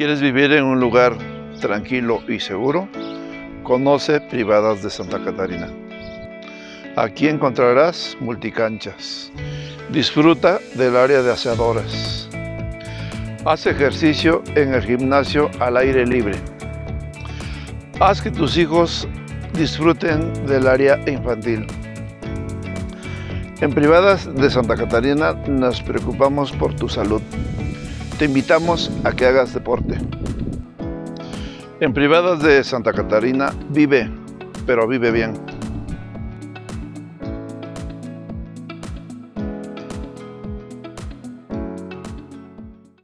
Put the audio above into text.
¿Quieres vivir en un lugar tranquilo y seguro? Conoce Privadas de Santa Catarina. Aquí encontrarás multicanchas. Disfruta del área de aseadoras. Haz ejercicio en el gimnasio al aire libre. Haz que tus hijos disfruten del área infantil. En Privadas de Santa Catarina nos preocupamos por tu salud. Te invitamos a que hagas deporte. En Privadas de Santa Catarina vive, pero vive bien.